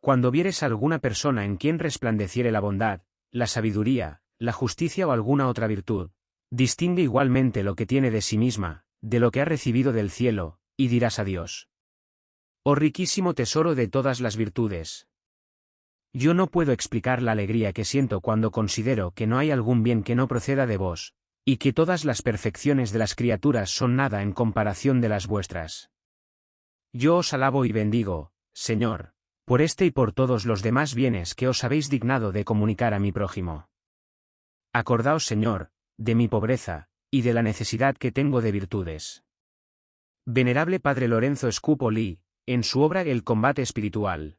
Cuando vieres alguna persona en quien resplandeciere la bondad, la sabiduría, la justicia o alguna otra virtud, distingue igualmente lo que tiene de sí misma, de lo que ha recibido del cielo, y dirás a Dios. Oh riquísimo tesoro de todas las virtudes. Yo no puedo explicar la alegría que siento cuando considero que no hay algún bien que no proceda de vos, y que todas las perfecciones de las criaturas son nada en comparación de las vuestras. Yo os alabo y bendigo, Señor, por este y por todos los demás bienes que os habéis dignado de comunicar a mi prójimo. Acordaos, Señor, de mi pobreza, y de la necesidad que tengo de virtudes. Venerable Padre Lorenzo Scupoli, en su obra El combate espiritual,